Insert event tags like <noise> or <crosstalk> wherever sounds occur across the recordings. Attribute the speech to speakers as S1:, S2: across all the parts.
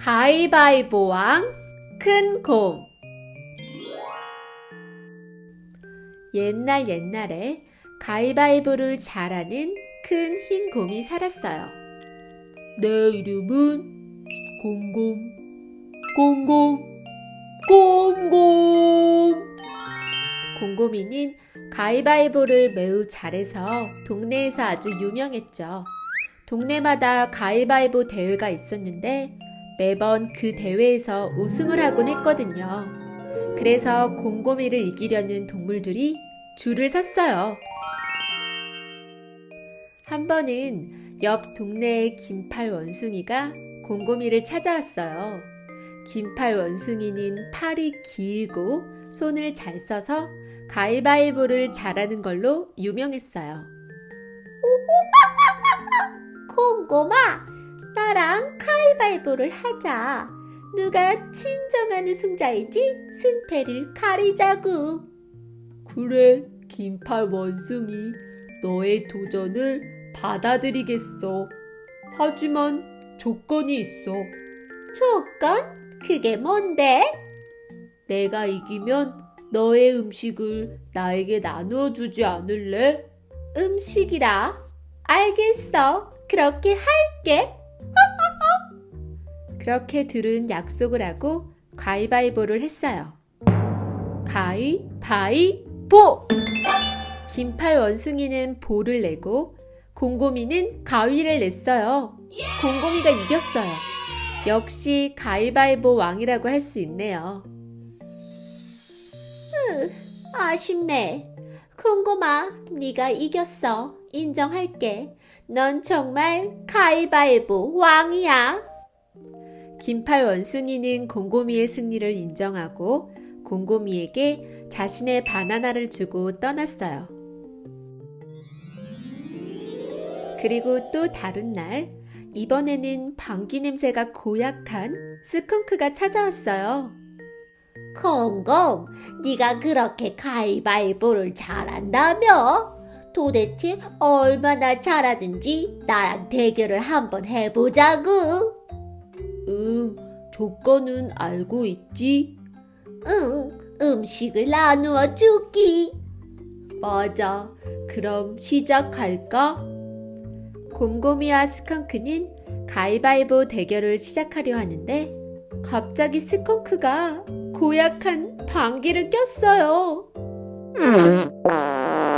S1: 가위바위보왕 큰 곰 옛날 옛날에 가위바위보를 잘하는 큰 흰 곰이 살았어요. 내 이름은 곰곰 곰곰 곰곰 곰곰이는 가위바위보를 매우 잘해서 동네에서 아주 유명했죠. 동네마다 가위바위보 대회가 있었는데 매번 그 대회에서 우승을 하곤 했거든요. 그래서 곰곰이를 이기려는 동물들이 줄을 섰어요. 한 번은 옆 동네의 긴팔 원숭이가 곰곰이를 찾아왔어요. 긴팔 원숭이는 팔이 길고 손을 잘 써서 가위바위보를 잘하는 걸로 유명했어요.
S2: 곰곰아, 나랑 가위바위보를 하자. 누가 진정한 우승자인지 승패를 가리자구.
S1: 그래, 긴팔 원숭이. 너의 도전을 받아들이겠어. 하지만 조건이 있어.
S2: 조건? 그게 뭔데?
S1: 내가 이기면 너의 음식을 나에게 나누어 주지 않을래?
S2: 음식이라. 알겠어. 그렇게 할게. <laughs>
S1: 그렇게 둘은 약속을 하고 가위바위보를 했어요. 가위바위보! 긴팔 원숭이는 보를 내고 곰곰이는 가위를 냈어요. 곰곰이가 이겼어요. 역시 가위바위보 왕이라고 할 수 있네요.
S2: 아쉽네. 곰곰아, 네가 이겼어. 인정할게. 넌 정말 가위바위보 왕이야.
S1: 긴팔 원숭이는 곰곰이의 승리를 인정하고 곰곰이에게 자신의 바나나를 주고 떠났어요. 그리고 또 다른 날, 이번에는 방귀 냄새가 고약한 스컹크가 찾아왔어요.
S2: 곰곰, 네가 그렇게 가위바위보를 잘한다며? 도대체 얼마나 잘하든지 나랑 대결을 한번 해보자구.
S1: 응, 조건은 알고 있지?
S2: 응, 음식을 나누어 주기.
S1: 맞아. 그럼 시작할까? 곰곰이와 스컹크는 가위바위보 대결을 시작하려 하는데 갑자기 스컹크가 고약한 방귀를 꼈어요. <laughs>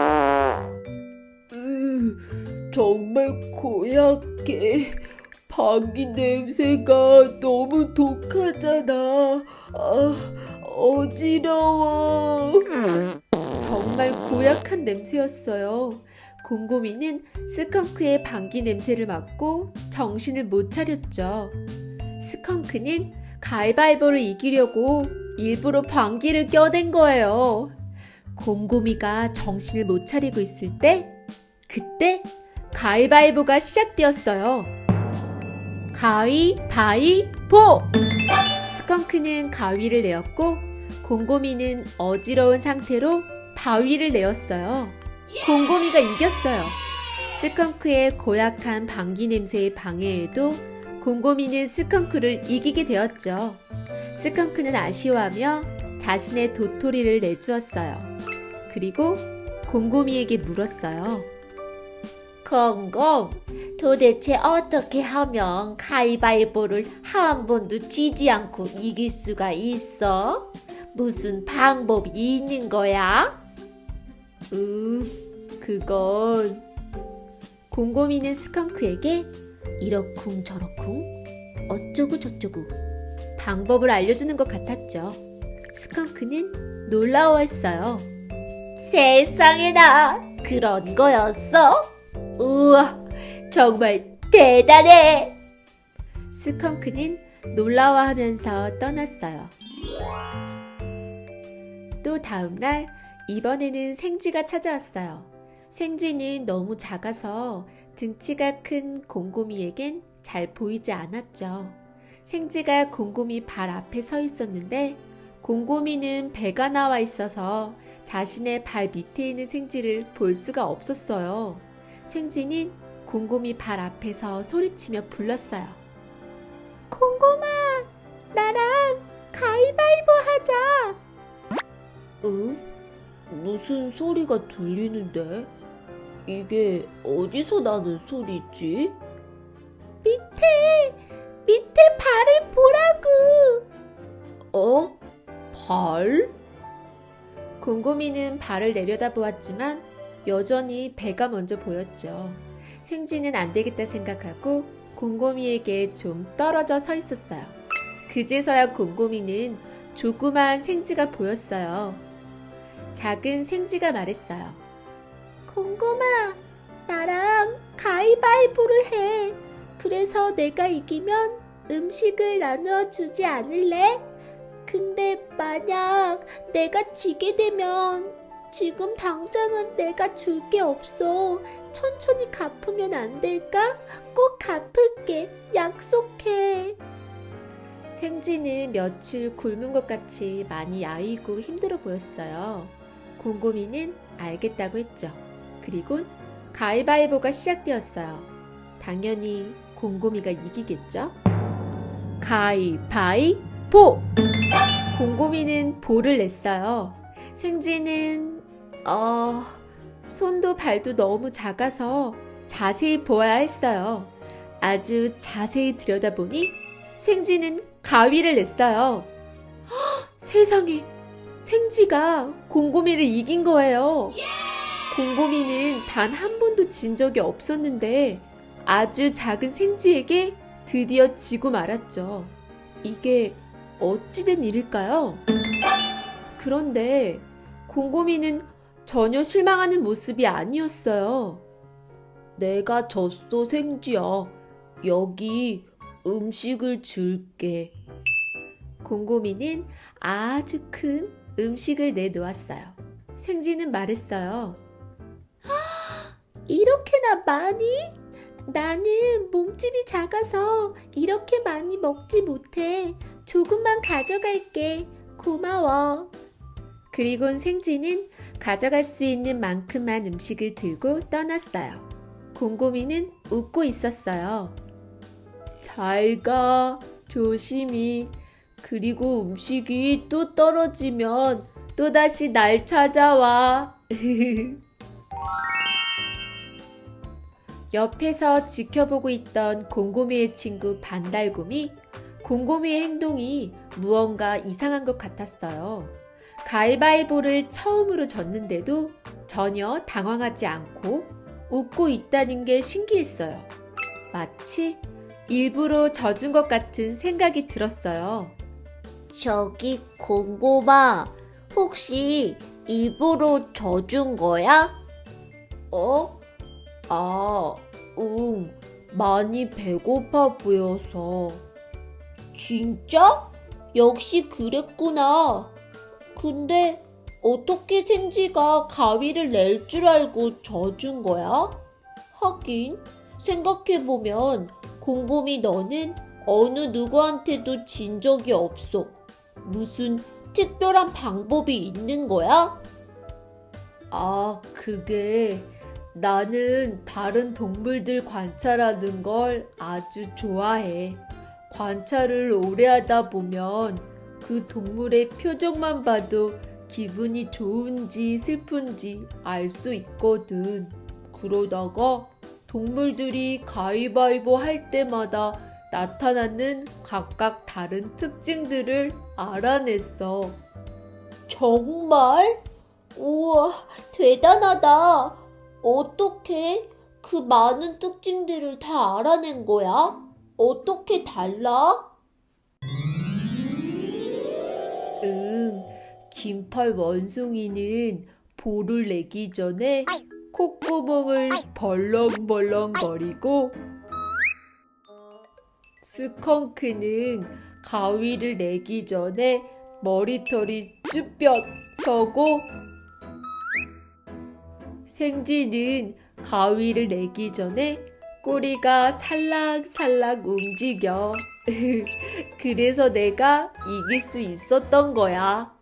S1: 으, 정말 고약해. 방귀 냄새가 너무 독하잖아. 아, 어지러워. 정말 고약한 냄새였어요. 곰곰이는 스컹크의 방귀 냄새를 맡고 정신을 못 차렸죠. 스컹크는 가위바위보를 이기려고 일부러 방귀를 껴댄 거예요. 곰곰이가 정신을 못 차리고 있을 때, 그때 가위바위보가 시작되었어요. 가위바위보! 스컹크는 가위를 내었고, 곰곰이는 어지러운 상태로 바위를 내었어요. 곰곰이가 이겼어요. 스컹크의 고약한 방귀 냄새의 방해에도 곰곰이는 스컹크를 이기게 되었죠. 스컹크는 아쉬워하며 자신의 도토리를 내주었어요. 그리고 곰곰이에게 물었어요.
S2: 곰곰, 도대체 어떻게 하면 가위바위보를 한 번도 지지 않고 이길 수가 있어? 무슨 방법이 있는 거야?
S1: 음, 그건 곰곰이는 스컹크에게 이러쿵 저러쿵 어쩌고 저쩌고 방법을 알려주는 것 같았죠. 스컹크는 놀라워했어요.
S2: 세상에나 그런 거였어? 우와, 정말 대단해!
S1: 스컹크는 놀라워하면서 떠났어요. 또 다음날 이번에는 생쥐가 찾아왔어요. 생쥐는 너무 작아서 등치가 큰 곰곰이에겐 잘 보이지 않았죠. 생쥐가 곰곰이 발 앞에 서 있었는데 곰곰이는 배가 나와 있어서 자신의 발 밑에 있는 생쥐를 볼 수가 없었어요. 생쥐는 곰곰이 발 앞에서 소리치며 불렀어요.
S2: 곰곰아, 나랑 가위바위보 하자.
S1: 응? 무슨 소리가 들리는데? 이게 어디서 나는 소리지?
S2: 밑에, 밑에 발을 보라고.
S1: 어? 발? 곰곰이는 발을 내려다보았지만 여전히 배가 먼저 보였죠. 생쥐는 안 되겠다 생각하고 곰곰이에게 좀 떨어져 서 있었어요. 그제서야 곰곰이는 조그만 생쥐가 보였어요. 작은 생쥐가 말했어요.
S2: 곰곰아, 나랑 가위바위보를 해. 그래서 내가 이기면 음식을 나누어 주지 않을래? 근데 만약 내가 지게 되면 지금 당장은 내가 줄 게 없어. 천천히 갚으면 안 될까? 꼭 갚을게. 약속해.
S1: 생쥐는 며칠 굶은 것 같이 많이 야위고 힘들어 보였어요. 곰곰이는 알겠다고 했죠. 그리고 가위바위보가 시작되었어요. 당연히 곰곰이가 이기겠죠? 가위바위보! 곰곰이는 볼을 냈어요. 생쥐는 어... 손도 발도 너무 작아서 자세히 보아야 했어요. 아주 자세히 들여다보니 생쥐는 가위를 냈어요. 헉, 세상에 생쥐가 곰곰이를 이긴 거예요. 곰곰이는 단 한 번도 진 적이 없었는데 아주 작은 생쥐에게 드디어 지고 말았죠. 이게 어찌된 일일까요? 그런데 곰곰이는 전혀 실망하는 모습이 아니었어요. 내가 졌어, 생쥐야. 여기 음식을 줄게. 곰곰이는 아주 큰 음식을 내놓았어요. 생쥐는 말했어요.
S2: 이렇게나 많이? 나는 몸집이 작아서 이렇게 많이 먹지 못해. 조금만 가져갈게. 고마워.
S1: 그리곤 생쥐는 가져갈 수 있는 만큼만 음식을 들고 떠났어요. 곰곰이는 웃고 있었어요. 잘 가, 조심히. 그리고 음식이 또 떨어지면 또다시 날 찾아와. <laughs> 옆에서 지켜보고 있던 곰곰이의 친구 반달곰이 곰곰이의 행동이 무언가 이상한 것 같았어요. 가위바위보를 처음으로 졌는데도 전혀 당황하지 않고 웃고 있다는 게 신기했어요. 마치 일부러 져준 것 같은 생각이 들었어요.
S2: 저기 곰곰아, 혹시 입으로 져준 거야?
S1: 어? 아, 응. 많이 배고파 보여서.
S2: 진짜? 역시 그랬구나. 근데 어떻게 생쥐가 가위를 낼 줄 알고 져준 거야? 하긴 생각해보면 곰곰이 너는 어느 누구한테도 진 적이 없어. 무슨 특별한 방법이 있는 거야?
S1: 아, 그게 나는 다른 동물들 관찰하는 걸 아주 좋아해. 관찰을 오래 하다 보면 그 동물의 표정만 봐도 기분이 좋은지 슬픈지 알 수 있거든. 그러다가 동물들이 가위바위보 할 때마다 나타나는 각각 다른 특징들을 알아냈어.
S2: 정말? 우와, 대단하다. 어떻게 그 많은 특징들을 다 알아낸 거야? 어떻게 달라?
S1: 긴팔 원숭이는 볼을 내기 전에 콧구멍을 벌렁벌렁거리고 스컹크는 가위를 내기 전에 머리털이 쭈뼛 서고 생쥐는 가위를 내기 전에 꼬리가 살랑살랑 움직여. <laughs> 그래서 내가 이길 수 있었던 거야.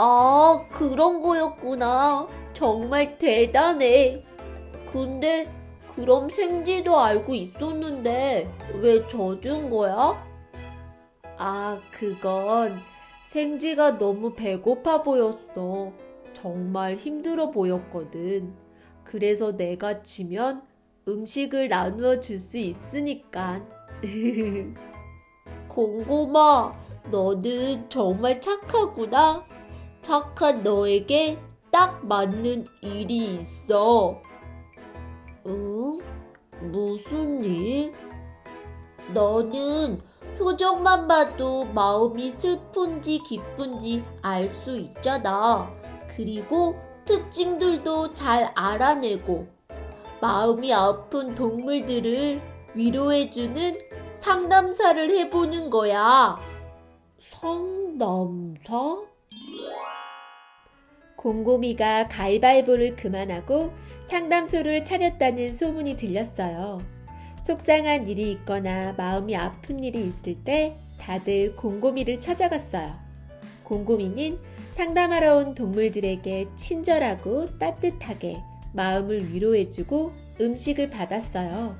S2: 아, 그런 거였구나. 정말 대단해. 근데 그럼 생쥐도 알고 있었는데 왜 져준 거야?
S1: 아, 그건 생지가 너무 배고파 보였어. 정말 힘들어 보였거든. 그래서 내가 지면 음식을 나누어 줄 수 있으니까. <laughs>
S2: 공고마, 너는 정말 착하구나. 착한 너에게 딱 맞는 일이 있어. 응? 무슨 일? 너는 표정만 봐도 마음이 슬픈지 기쁜지 알 수 있잖아. 그리고 특징들도 잘 알아내고 마음이 아픈 동물들을 위로해주는 상담사를 해보는 거야. 상담사?
S1: 곰곰이가 가위바위보를 그만하고 상담소를 차렸다는 소문이 들렸어요. 속상한 일이 있거나 마음이 아픈 일이 있을 때 다들 곰곰이를 찾아갔어요. 곰곰이는 상담하러 온 동물들에게 친절하고 따뜻하게 마음을 위로해주고 음식을 받았어요.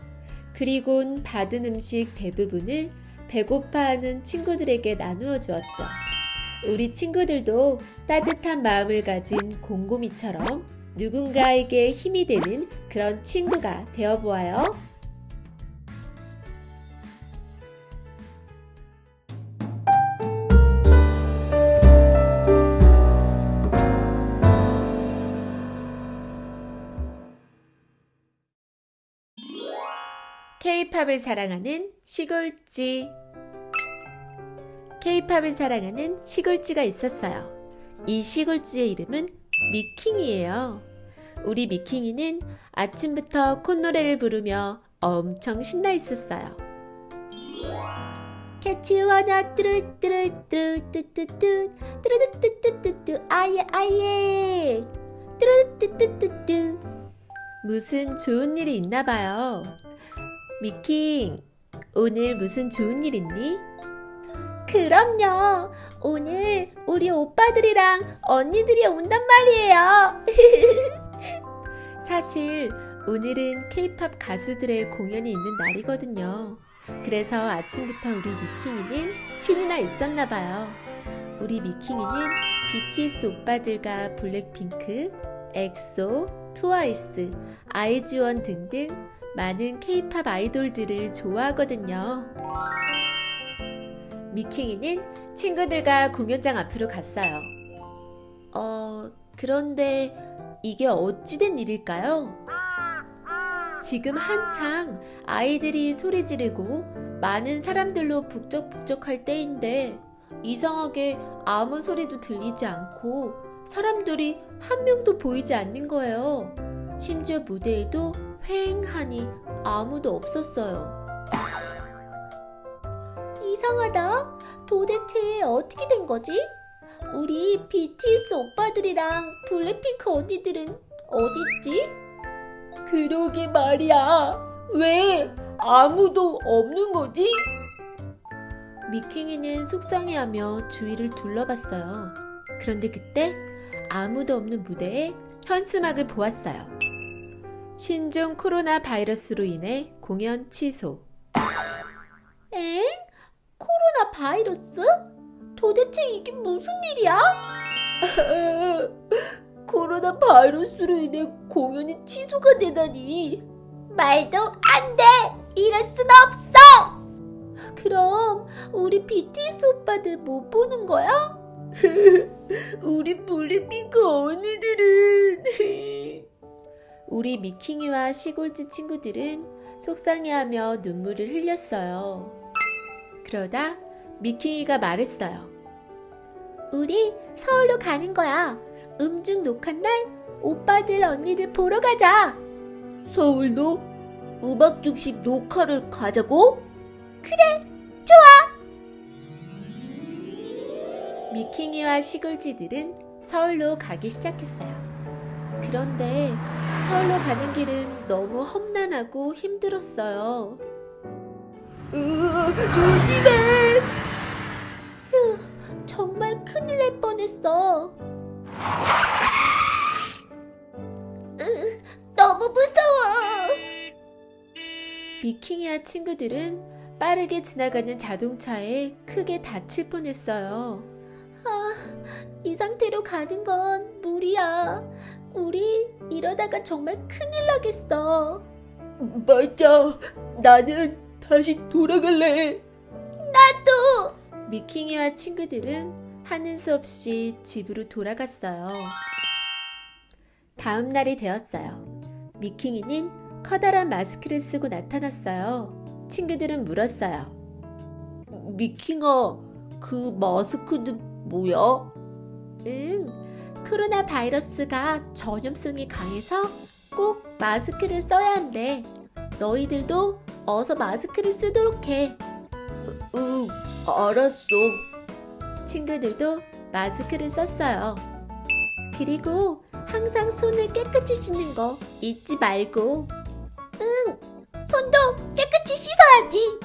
S1: 그리곤 받은 음식 대부분을 배고파하는 친구들에게 나누어 주었죠. 우리 친구들도 따뜻한 마음을 가진 곰곰이처럼 누군가에게 힘이 되는 그런 친구가 되어보아요. 케이팝을 사랑하는 시골쥐 케이팝을 사랑하는 시골쥐가 있었어요. 이 시골쥐의 이름은 미킹이에요. 우리 미킹이는 아침부터 콧노래를 부르며 엄청 신나 있었어요.
S2: 캐치와나 뚜루뚜루뚜루뚜뚜뚜 뚜루뚜뚜뚜뚜 아예 아예 뚜루뚜뚜뚜뚜
S1: 무슨 좋은 일이 있나 봐요. 미킹, 오늘 무슨 좋은 일 있니?
S2: 그럼요. 오늘 우리 오빠들이랑 언니들이 온단 말이에요. <laughs>
S1: 사실 오늘은 케이팝 가수들의 공연이 있는 날이거든요. 그래서 아침부터 우리 미킹이는 신이 나 있었나 봐요. 우리 미킹이는 BTS 오빠들과 블랙핑크, 엑소, 트와이스, 아이즈원 등등 많은 케이팝 아이돌들을 좋아하거든요. 미킹이는 친구들과 공연장 앞으로 갔어요. 어, 그런데 이게 어찌된 일일까요? 지금 한창 아이들이 소리 지르고 많은 사람들로 북적북적할 때인데 이상하게 아무 소리도 들리지 않고 사람들이 한 명도 보이지 않는 거예요. 심지어 무대에도 휑하니 아무도 없었어요.
S2: 이상하다. 도대체 어떻게 된 거지? 우리 BTS 오빠들이랑 블랙핑크 언니들은 어딨지?
S3: 그러게 말이야. 왜 아무도 없는 거지?
S1: 미킹이는 속상해하며 주위를 둘러봤어요. 그런데 그때 아무도 없는 무대에 현수막을 보았어요. 신종 코로나 바이러스로 인해 공연 취소.
S2: 엥? 코로나 바이러스? 도대체 이게 무슨 일이야? <laughs>
S3: 코로나 바이러스로 인해 공연이 취소가 되다니.
S2: 말도 안 돼! 이럴 순 없어! 그럼 우리 BTS 오빠들 못 보는 거야? <laughs>
S3: 우리 블랙핑크 언니들은 <laughs>
S1: 우리 미킹이와 시골지 친구들은 속상해하며 눈물을 흘렸어요. 그러다 미킹이가 말했어요.
S2: 우리 서울로 가는 거야. 음중 녹한 날 오빠들 언니들 보러 가자.
S3: 서울로 음악 중심 녹화를 가자고?
S1: 미킹이와 시골지들은 서울로 가기 시작했어요. 그런데 서울로 가는 길은 너무 험난하고 힘들었어요.
S3: 으, 조심해.
S2: 날 뻔했어. 으, 너무 무서워.
S1: 미킹이와 친구들은 빠르게 지나가는 자동차에 크게 다칠 뻔했어요.
S2: 아, 이 상태로 가는 건 무리야. 우리 이러다가 정말 큰일 나겠어.
S3: 맞아. 나는 다시 돌아갈래.
S2: 나도!
S1: 미킹이와 친구들은 하는 수 없이 집으로 돌아갔어요. 다음 날이 되었어요. 미킹이는 커다란 마스크를 쓰고 나타났어요. 친구들은 물었어요.
S3: 미킹아, 그 마스크는 뭐야?
S1: 응, 코로나 바이러스가 전염성이 강해서 꼭 마스크를 써야 한대. 너희들도 어서 마스크를 쓰도록 해.
S3: 응, 알았어.
S1: 친구들도 마스크를 썼어요. 그리고 항상 손을 깨끗이 씻는 거 잊지 말고.
S2: 손도 깨끗이 씻어야지.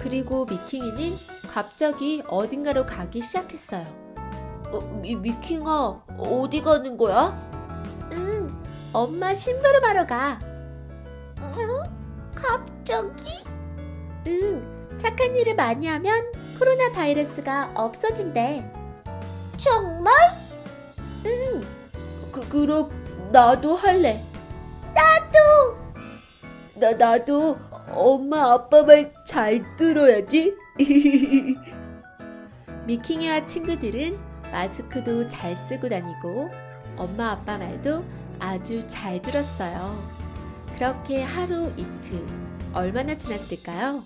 S1: 그리고 미킹이는 갑자기 어딘가로 가기 시작했어요.
S3: 어, 미, 미킹아, 어디 가는 거야?
S1: 응, 엄마 심부름하러 가.
S2: 갑자기?
S1: 응, 착한 일을 많이 하면 코로나 바이러스가 없어진대.
S2: 정말?
S3: 그, 그럼 나도 할래.
S2: 나도!
S3: 나, 나도 엄마 아빠 말 잘 들어야지. <laughs>
S1: 미킹이와 친구들은 마스크도 잘 쓰고 다니고 엄마 아빠 말도 아주 잘 들었어요. 그렇게 하루 이틀 얼마나 지났을까요?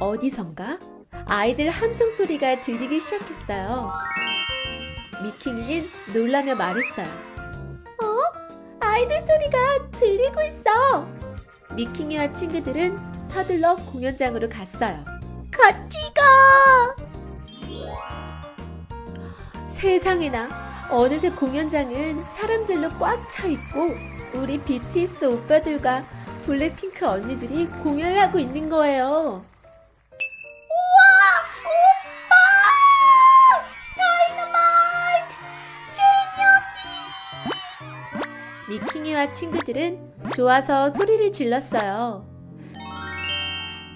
S1: 어디선가 아이들 함성 소리가 들리기 시작했어요. 미킹이는 놀라며 말했어요.
S2: 아이들 소리가 들리고 있어.
S1: 미킹이와 친구들은 서둘러 공연장으로 갔어요.
S2: 같이 가.
S1: 세상에나 어느새 공연장은 사람들로 꽉 차 있고 우리 BTS 오빠들과 블랙핑크 언니들이 공연을 하고 있는 거예요. 미킹이와 친구들은 좋아서 소리를 질렀어요.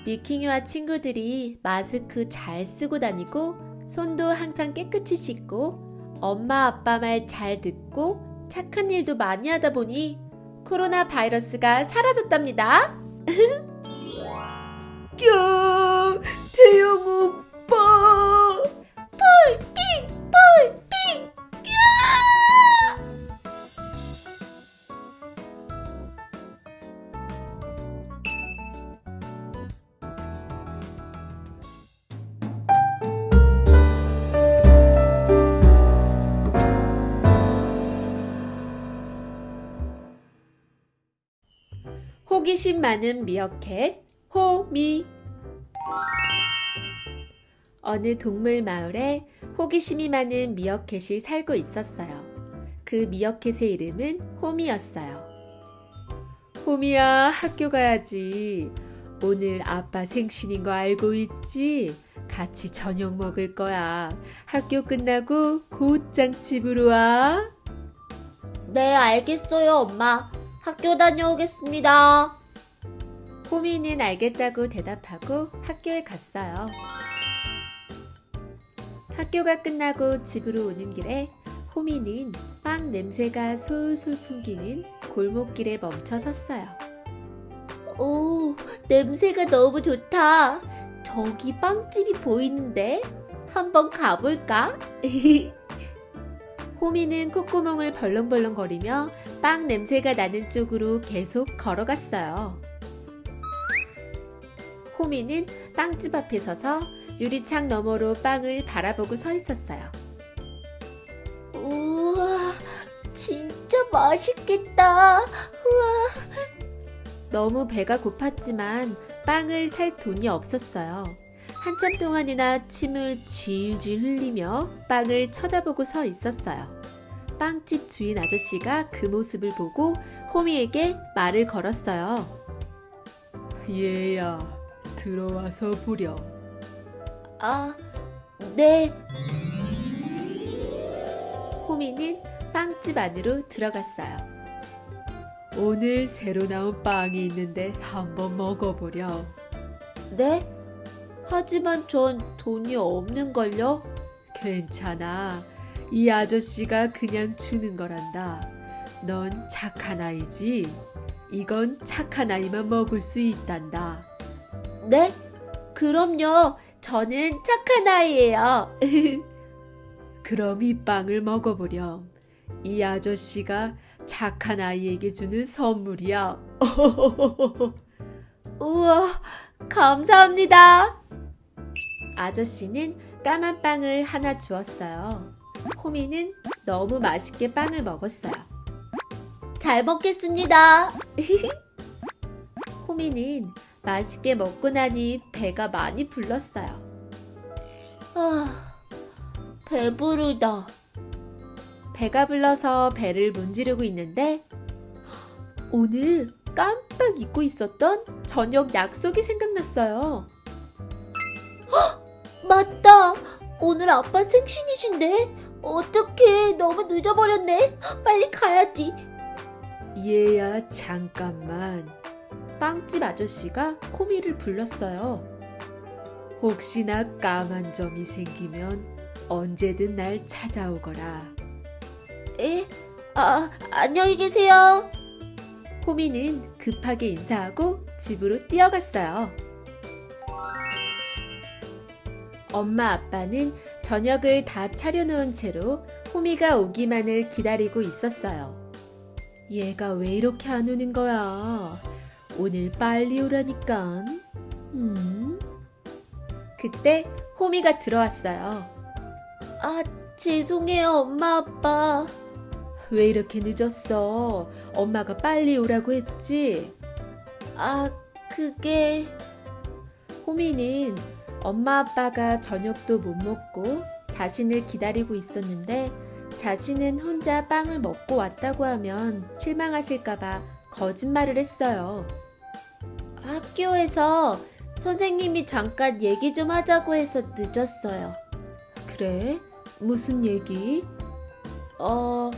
S1: 미킹이와 친구들이 마스크 잘 쓰고 다니고 손도 항상 깨끗이 씻고 엄마 아빠 말 잘 듣고 착한 일도 많이 하다 보니 코로나 바이러스가 사라졌답니다. <laughs>
S3: 야, 태영 오빠.
S2: 폴
S1: 호기심 많은 미어캣 호미 어느 동물 마을에 호기심이 많은 미어캣이 살고 있었어요. 그 미어캣의 이름은 호미였어요. 호미야 학교 가야지. 오늘 아빠 생신인 거 알고 있지? 같이 저녁 먹을 거야. 학교 끝나고 곧장 집으로 와.
S2: 네, 알겠어요, 엄마. 학교 다녀오겠습니다.
S1: 호미는 알겠다고 대답하고 학교에 갔어요. 학교가 끝나고 집으로 오는 길에 호미는 빵 냄새가 솔솔 풍기는 골목길에 멈춰 섰어요.
S2: 오, 냄새가 너무 좋다. 저기 빵집이 보이는데? 한번 가볼까? <laughs>
S1: 호미는 콧구멍을 벌렁벌렁거리며 빵 냄새가 나는 쪽으로 계속 걸어갔어요. 호미는 빵집 앞에 서서 유리창 너머로 빵을 바라보고 서 있었어요.
S2: 우와, 진짜 맛있겠다. 우와,
S1: 너무 배가 고팠지만 빵을 살 돈이 없었어요. 한참 동안이나 침을 질질 흘리며 빵을 쳐다보고 서 있었어요. 빵집 주인 아저씨가 그 모습을 보고 호미에게 말을 걸었어요. 얘야, 들어와서 보렴.
S2: 아, 네.
S1: 호미는 빵집 안으로 들어갔어요. 오늘 새로 나온 빵이 있는데 한번 먹어보렴.
S3: 네? 하지만 전 돈이 없는걸요?
S1: 괜찮아. 이 아저씨가 그냥 주는 거란다. 넌 착한 아이지? 이건 착한 아이만 먹을 수 있단다.
S3: 네? 그럼요. 저는 착한 아이예요. <laughs>
S1: 그럼 이 빵을 먹어보렴. 이 아저씨가 착한 아이에게 주는 선물이야. <laughs>
S3: 우와, 감사합니다.
S1: 아저씨는 까만 빵을 하나 주었어요. 호미는 너무 맛있게 빵을 먹었어요.
S3: 잘 먹겠습니다. <laughs>
S1: 호미는 맛있게 먹고 나니 배가 많이 불렀어요.
S3: 아, 배부르다.
S1: 배가 불러서 배를 문지르고 있는데 오늘 깜빡 잊고 있었던 저녁 약속이 생각났어요.
S3: 맞다. 오늘 아빠 생신이신데? 어떡해. 너무 늦어버렸네. 빨리 가야지.
S1: 얘야 잠깐만. 빵집 아저씨가 호미를 불렀어요. 혹시나 까만 점이 생기면 언제든 날 찾아오거라.
S3: 에? 아, 안녕히 계세요.
S1: 호미는 급하게 인사하고 집으로 뛰어갔어요. 엄마 아빠는 저녁을 다 차려놓은 채로 호미가 오기만을 기다리고 있었어요. 얘가 왜 이렇게 안 오는 거야? 오늘 빨리 오라니까. 음? 그때 호미가 들어왔어요.
S3: 아, 죄송해요, 엄마, 아빠.
S1: 왜 이렇게 늦었어? 엄마가 빨리 오라고 했지?
S3: 아, 그게...
S1: 호미는 엄마 아빠가 저녁도 못 먹고 자신을 기다리고 있었는데 자신은 혼자 빵을 먹고 왔다고 하면 실망하실까봐 거짓말을 했어요.
S3: 학교에서 선생님이 잠깐 얘기 좀 하자고 해서 늦었어요.
S1: 그래? 무슨 얘기?
S3: 어,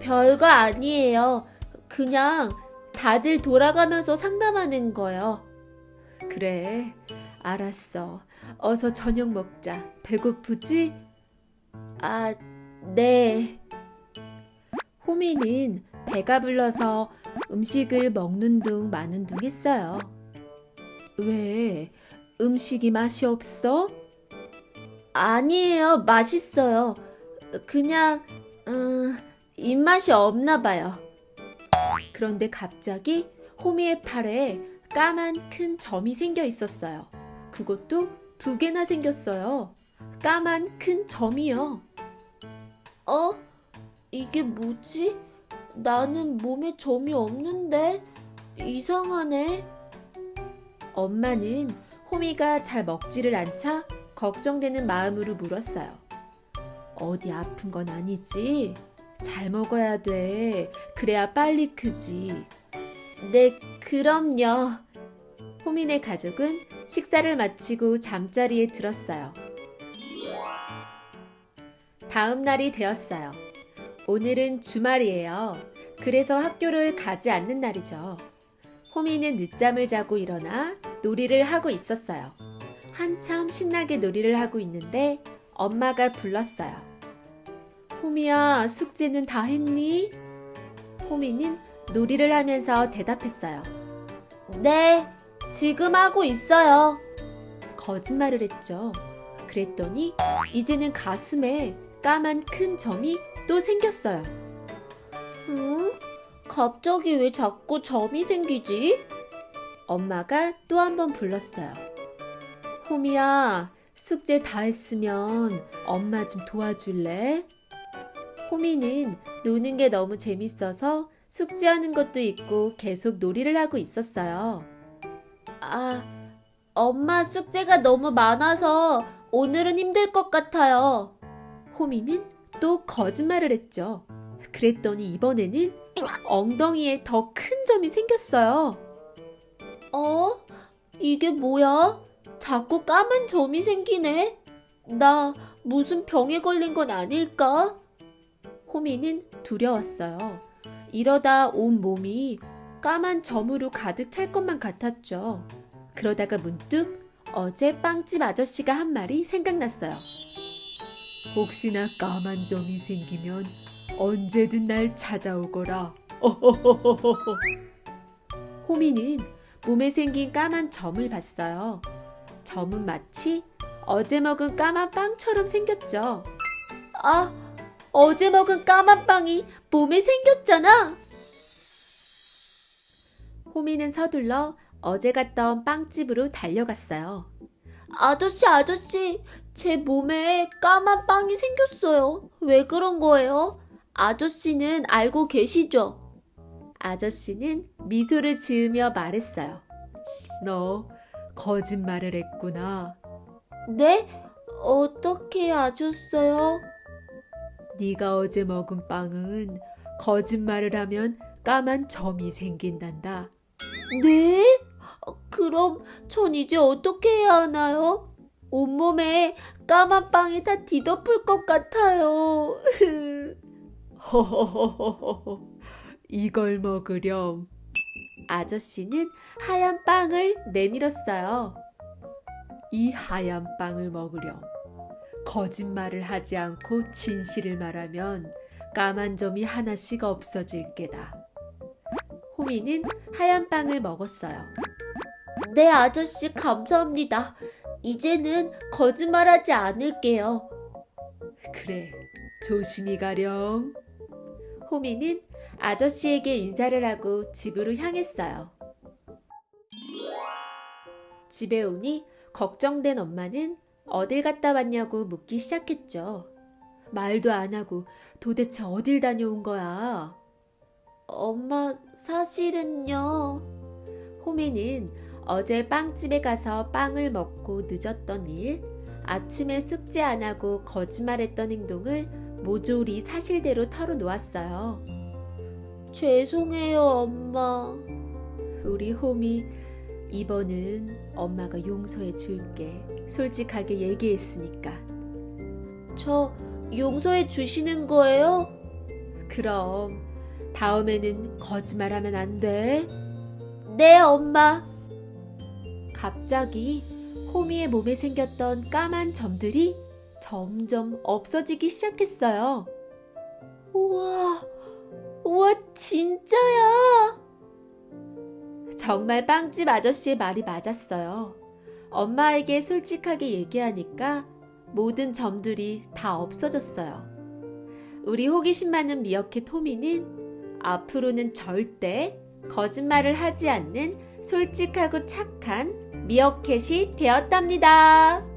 S3: 별거 아니에요. 그냥 다들 돌아가면서 상담하는 거요.
S1: 그래. 알았어. 어서 저녁 먹자. 배고프지?
S3: 아, 네.
S1: 호미는 배가 불러서 음식을 먹는 둥 마는 둥 했어요. 왜? 음식이 맛이 없어?
S3: 아니에요. 맛있어요. 그냥, 음, 입맛이 없나 봐요.
S1: 그런데 갑자기 호미의 팔에 까만 큰 점이 생겨 있었어요. 그것도 두 개나 생겼어요. 까만 큰 점이요.
S3: 어? 이게 뭐지? 나는 몸에 점이 없는데? 이상하네.
S1: 엄마는 호미가 잘 먹지를 않자 걱정되는 마음으로 물었어요. 어디 아픈 건 아니지? 잘 먹어야 돼. 그래야 빨리 크지.
S3: 네, 그럼요.
S1: 호민의 가족은 식사를 마치고 잠자리에 들었어요. 다음 날이 되었어요. 오늘은 주말이에요. 그래서 학교를 가지 않는 날이죠. 호미는 늦잠을 자고 일어나 놀이를 하고 있었어요. 한참 신나게 놀이를 하고 있는데 엄마가 불렀어요. 호미야, 숙제는 다 했니? 호미는 놀이를 하면서 대답했어요.
S3: 네, 지금 하고 있어요.
S1: 거짓말을 했죠. 그랬더니 이제는 가슴에 까만 큰 점이 또 생겼어요.
S3: 응? 갑자기 왜 자꾸 점이 생기지?
S1: 엄마가 또 한 번 불렀어요. 호미야, 숙제 다 했으면 엄마 좀 도와줄래? 호미는 노는 게 너무 재밌어서 숙제하는 것도 있고 계속 놀이를 하고 있었어요.
S3: 아, 엄마 숙제가 너무 많아서 오늘은 힘들 것 같아요.
S1: 호미는 또 거짓말을 했죠. 그랬더니 이번에는 엉덩이에 더 큰 점이 생겼어요.
S3: 어? 이게 뭐야? 자꾸 까만 점이 생기네? 나 무슨 병에 걸린 건 아닐까?
S1: 호미는 두려웠어요. 이러다 온 몸이 까만 점으로 가득 찰 것만 같았죠. 그러다가 문득 어제 빵집 아저씨가 한 말이 생각났어요. 혹시나 까만 점이 생기면 언제든 날 찾아오거라. 호미는 몸에 생긴 까만 점을 봤어요. 점은 마치 어제 먹은 까만 빵처럼 생겼죠.
S3: 아, 어제 먹은 까만 빵이 몸에 생겼잖아.
S1: 호미는 서둘러 어제 갔던 빵집으로 달려갔어요.
S3: 아저씨, 아저씨, 제 몸에 까만 빵이 생겼어요. 왜 그런 거예요? 아저씨는 알고 계시죠?
S1: 아저씨는 미소를 지으며 말했어요. 너 거짓말을 했구나.
S3: 네? 어떻게 아셨어요?
S1: 네가 어제 먹은 빵은 거짓말을 하면 까만 점이 생긴단다.
S3: 네? 어, 그럼 전 이제 어떻게 해야 하나요? 온몸에 까만 빵이 다 뒤덮을 것 같아요.
S1: 허허허허허. <laughs> 이걸 먹으렴. 아저씨는 하얀 빵을 내밀었어요. 이 하얀 빵을 먹으렴. 거짓말을 하지 않고 진실을 말하면 까만 점이 하나씩 없어질 게다. 호미는 하얀 빵을 먹었어요.
S3: 네, 아저씨, 감사합니다. 이제는 거짓말하지 않을게요.
S1: 그래, 조심히 가렴. 호미는 아저씨에게 인사를 하고 집으로 향했어요. 집에 오니 걱정된 엄마는 어딜 갔다 왔냐고 묻기 시작했죠. 말도 안 하고 도대체 어딜 다녀온 거야?
S3: 엄마, 사실은요.
S1: 호미는 어제 빵집에 가서 빵을 먹고 늦었던 일, 아침에 숙제 안 하고 거짓말했던 행동을 모조리 사실대로 털어놓았어요.
S3: 죄송해요, 엄마.
S1: 우리 호미, 이번은 엄마가 용서해 줄게. 솔직하게 얘기했으니까.
S3: 저 용서해 주시는 거예요?
S1: 그럼 다음에는 거짓말하면 안 돼.
S3: 네, 엄마.
S1: 갑자기 호미의 몸에 생겼던 까만 점들이 점점 없어지기 시작했어요.
S3: 우와, 우와, 진짜야.
S1: 정말 빵집 아저씨의 말이 맞았어요. 엄마에게 솔직하게 얘기하니까 모든 점들이 다 없어졌어요. 우리 호기심 많은 미어캣 호미는 앞으로는 절대 거짓말을 하지 않는 솔직하고 착한 미어캣이 되었답니다.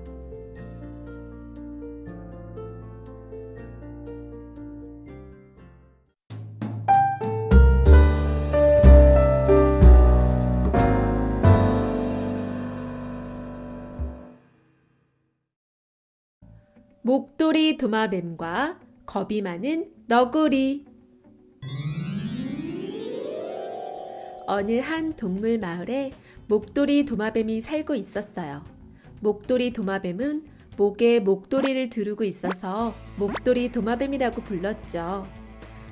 S1: 목도리 도마뱀과 겁이 많은 너구리 어느 한 동물 마을에 목도리 도마뱀이 살고 있었어요. 목도리 도마뱀은 목에 목도리를 두르고 있어서 목도리 도마뱀이라고 불렀죠.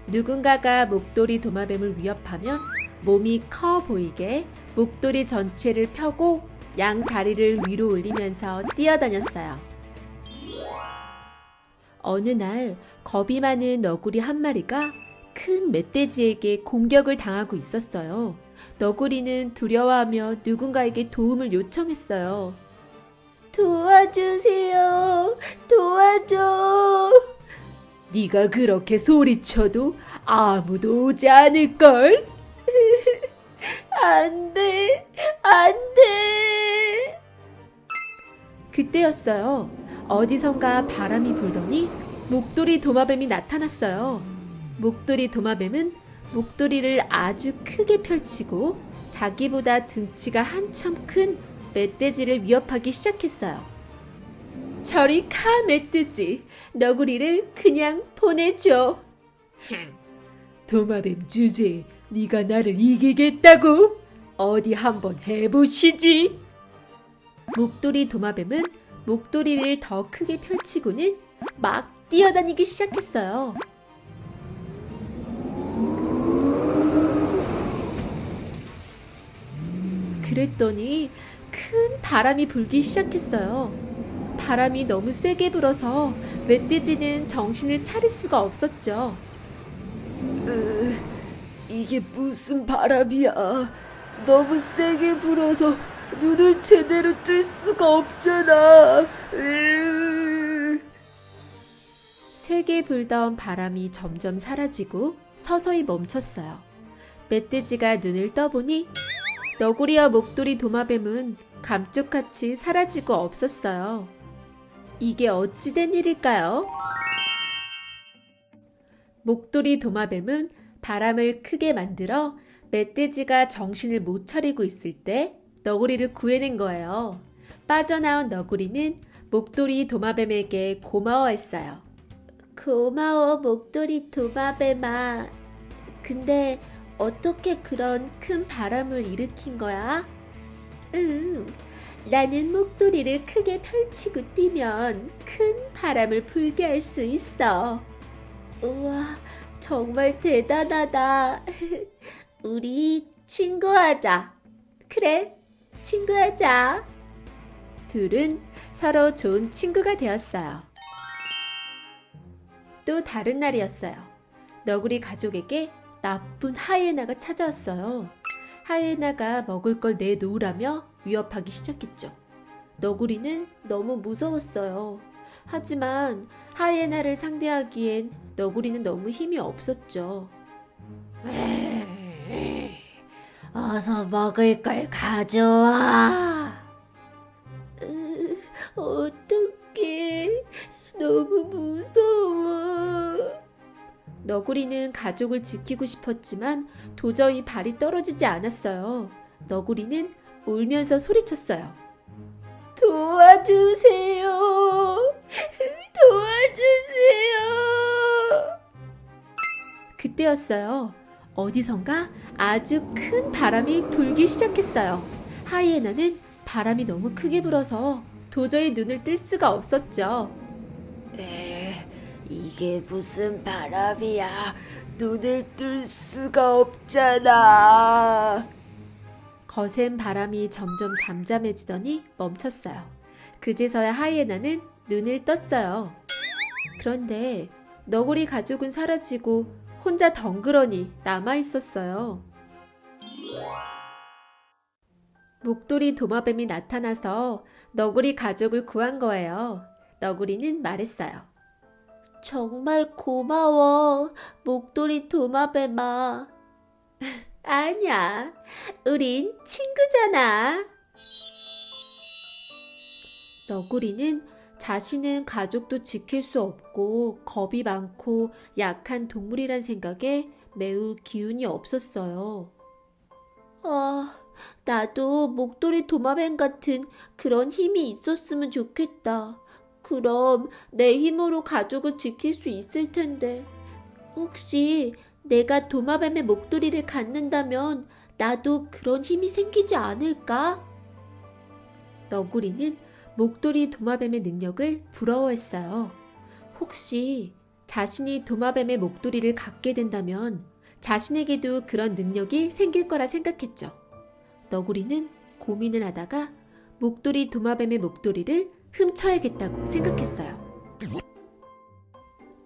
S1: 누군가가 목도리 도마뱀을 위협하면 몸이 커 보이게 목도리 전체를 펴고 양 다리를 위로 올리면서 뛰어다녔어요. 어느 날 겁이 많은 너구리 한 마리가 큰 멧돼지에게 공격을 당하고 있었어요. 너구리는 두려워하며 누군가에게 도움을 요청했어요.
S3: 도와주세요. 도와줘.
S1: 네가 그렇게 소리쳐도 아무도 오지 않을걸? <laughs>
S3: 안 돼. 안 돼.
S1: 그때였어요. 어디선가 바람이 불더니 목도리 도마뱀이 나타났어요. 목도리 도마뱀은 목도리를 아주 크게 펼치고 자기보다 등치가 한참 큰 멧돼지를 위협하기 시작했어요. 저리 가 멧돼지, 너구리를 그냥 보내줘. 도마뱀 주제, 네가 나를 이기겠다고? 어디 한번 해보시지. 목도리 도마뱀은 목도리를 더 크게 펼치고는 막 뛰어다니기 시작했어요. 그랬더니 큰 바람이 불기 시작했어요. 바람이 너무 세게 불어서 멧돼지는 정신을 차릴 수가 없었죠.
S3: 으, 이게 무슨 바람이야. 너무 세게 불어서 눈을 제대로 뜰 수가 없잖아. 으.
S1: 세게 불던 바람이 점점 사라지고 서서히 멈췄어요. 멧돼지가 눈을 떠보니 너구리와 목도리 도마뱀은 감쪽같이 사라지고 없었어요. 이게 어찌된 일일까요? 목도리 도마뱀은 바람을 크게 만들어 멧돼지가 정신을 못 차리고 있을 때 너구리를 구해낸 거예요. 빠져나온 너구리는 목도리 도마뱀에게 고마워했어요.
S3: 고마워, 목도리 도마뱀아. 근데 어떻게 그런 큰 바람을 일으킨 거야?
S1: 응, 나는 목도리를 크게 펼치고 뛰면 큰 바람을 불게 할 수 있어.
S3: 우와, 정말 대단하다. <laughs> 우리 친구하자.
S1: 그래, 친구하자. 둘은 서로 좋은 친구가 되었어요. 또 다른 날이었어요. 너구리 가족에게 나쁜 하이에나가 찾아왔어요. 하이에나가 먹을 걸 내놓으라며 위협하기 시작했죠. 너구리는 너무 무서웠어요. 하지만 하이에나를 상대하기엔 너구리는 너무 힘이 없었죠.
S3: 어서 먹을 걸 가져와.
S2: 으, 어떡해. 너무 무서워.
S1: 너구리는 가족을 지키고 싶었지만 도저히 발이 떨어지지 않았어요. 너구리는 울면서 소리쳤어요.
S2: 도와주세요. 도와주세요.
S1: 그때였어요. 어디선가 아주 큰 바람이 불기 시작했어요. 하이에나는 바람이 너무 크게 불어서 도저히 눈을 뜰 수가 없었죠.
S3: 에, 이게 무슨 바람이야. 눈을 뜰 수가 없잖아.
S1: 거센 바람이 점점 잠잠해지더니 멈췄어요. 그제서야 하이에나는 눈을 떴어요. 그런데 너구리 가족은 사라지고 혼자 덩그러니 남아 있었어요. 목도리 도마뱀이 나타나서 너구리 가족을 구한 거예요. 너구리는 말했어요.
S3: 정말 고마워, 목도리 도마뱀아. <laughs>
S1: 아니야, 우린 친구잖아. 너구리는 자신은 가족도 지킬 수 없고 겁이 많고 약한 동물이란 생각에 매우 기운이 없었어요.
S3: 아, 나도 목도리 도마뱀 같은 그런 힘이 있었으면 좋겠다. 그럼 내 힘으로 가족을 지킬 수 있을 텐데. 혹시 내가 도마뱀의 목도리를 갖는다면 나도 그런 힘이 생기지 않을까?
S1: 너구리는 목도리 도마뱀의 능력을 부러워했어요. 혹시 자신이 도마뱀의 목도리를 갖게 된다면 자신에게도 그런 능력이 생길 거라 생각했죠. 너구리는 고민을 하다가 목도리 도마뱀의 목도리를 훔쳐야겠다고 생각했어요.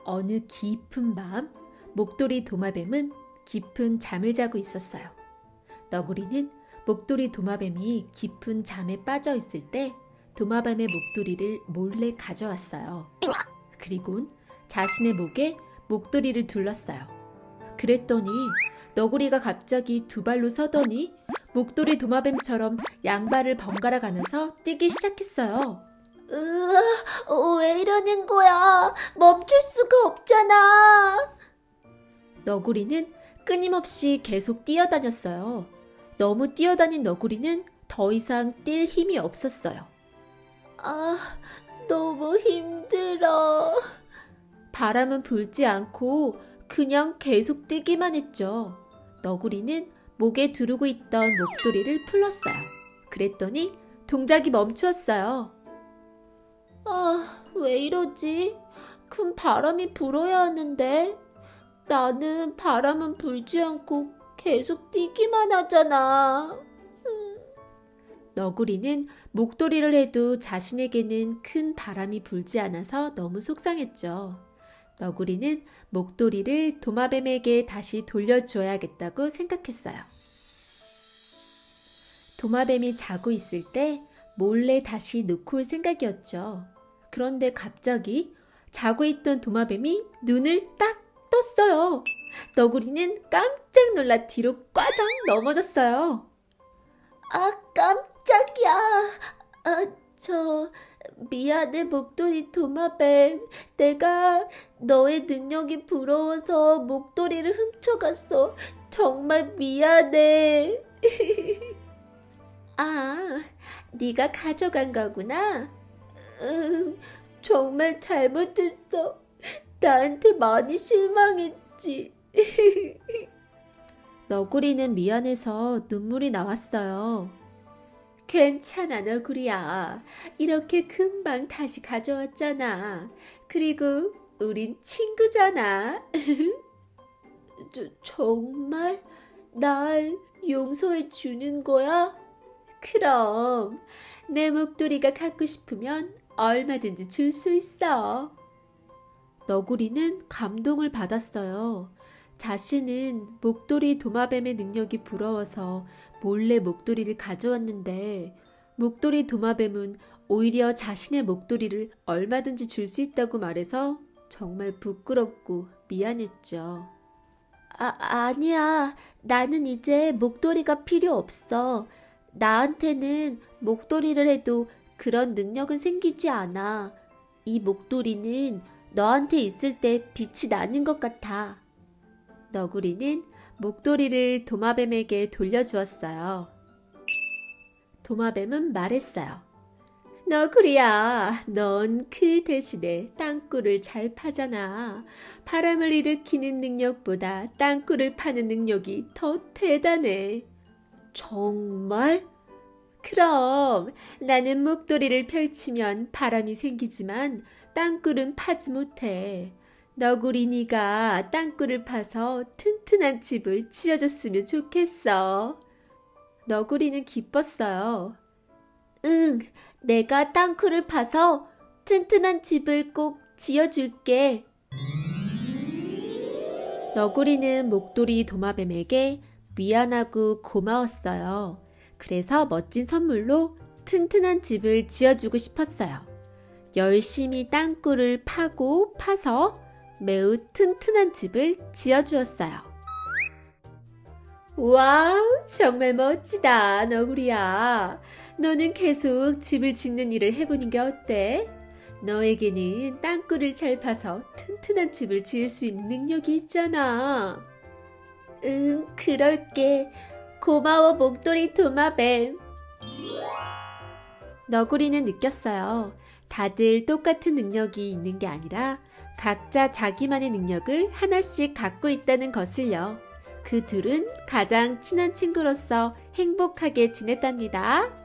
S1: 어느 깊은 밤, 목도리 도마뱀은 깊은 잠을 자고 있었어요. 너구리는 목도리 도마뱀이 깊은 잠에 빠져 있을 때 도마뱀의 목도리를 몰래 가져왔어요. 그리곤 자신의 목에 목도리를 둘렀어요. 그랬더니 너구리가 갑자기 두 발로 서더니 목도리 도마뱀처럼 양발을 번갈아 가면서 뛰기 시작했어요.
S2: 으아, 어, 왜 이러는 거야? 멈출 수가 없잖아.
S1: 너구리는 끊임없이 계속 뛰어다녔어요. 너무 뛰어다닌 너구리는 더 이상 뛸 힘이 없었어요.
S2: 아, 너무 힘들어.
S1: 바람은 불지 않고 그냥 계속 뛰기만 했죠. 너구리는 목에 두르고 있던 목도리를 풀렀어요. 그랬더니 동작이 멈추었어요.
S2: 아, 왜 이러지? 큰 바람이 불어야 하는데. 나는 바람은 불지 않고 계속 뛰기만 하잖아.
S1: 너구리는 목도리를 해도 자신에게는 큰 바람이 불지 않아서 너무 속상했죠. 너구리는 목도리를 도마뱀에게 다시 돌려줘야겠다고 생각했어요. 도마뱀이 자고 있을 때 몰래 다시 놓고 올 생각이었죠. 그런데 갑자기 자고 있던 도마뱀이 눈을 딱 떴어요. 너구리는 깜짝 놀라 뒤로 꽈당 넘어졌어요.
S3: 아, 깜짝이야. 아, 저, 미안해, 목도리 도마뱀. 내가 너의 능력이 부러워서 목도리를 훔쳐갔어. 정말 미안해. <laughs>
S1: 아, 네가 가져간 거구나.
S3: 응, 정말 잘못했어. 나한테 많이 실망했지. <laughs>
S1: 너구리는 미안해서 눈물이 나왔어요. 괜찮아, 너구리야. 이렇게 금방 다시 가져왔잖아. 그리고 우린 친구잖아. <laughs>
S3: 저, 정말 날 용서해 주는 거야?
S1: 그럼 내 목도리가 갖고 싶으면 얼마든지 줄 수 있어. 너구리는 감동을 받았어요. 자신은 목도리 도마뱀의 능력이 부러워서 몰래 목도리를 가져왔는데 목도리 도마뱀은 오히려 자신의 목도리를 얼마든지 줄 수 있다고 말해서 정말 부끄럽고 미안했죠.
S3: 아, 아니야. 나는 이제 목도리가 필요 없어. 나한테는 목도리를 해도 그런 능력은 생기지 않아. 이 목도리는 너한테 있을 때 빛이 나는 것 같아.
S1: 너구리는 목도리를 도마뱀에게 돌려주었어요. 도마뱀은 말했어요. 너구리야, 넌 그 대신에 땅굴을 잘 파잖아. 바람을 일으키는 능력보다 땅굴을 파는 능력이 더 대단해.
S3: 정말?
S1: 그럼 나는 목도리를 펼치면 바람이 생기지만 땅굴은 파지 못해. 너구리 네가 땅굴을 파서 튼튼한 집을 지어줬으면 좋겠어. 너구리는 기뻤어요.
S3: 응, 내가 땅굴을 파서 튼튼한 집을 꼭 지어줄게.
S1: 너구리는 목도리 도마뱀에게 미안하고 고마웠어요. 그래서 멋진 선물로 튼튼한 집을 지어주고 싶었어요. 열심히 땅굴을 파고 파서 매우 튼튼한 집을 지어주었어요. 와우, 정말 멋지다, 너구리야. 너는 계속 집을 짓는 일을 해보는 게 어때? 너에게는 땅굴을 잘 파서 튼튼한 집을 지을 수 있는 능력이 있잖아.
S3: 응, 그럴게. 고마워, 목도리 도마뱀.
S1: 너구리는 느꼈어요. 다들 똑같은 능력이 있는 게 아니라 각자 자기만의 능력을 하나씩 갖고 있다는 것을요. 그 둘은 가장 친한 친구로서 행복하게 지냈답니다.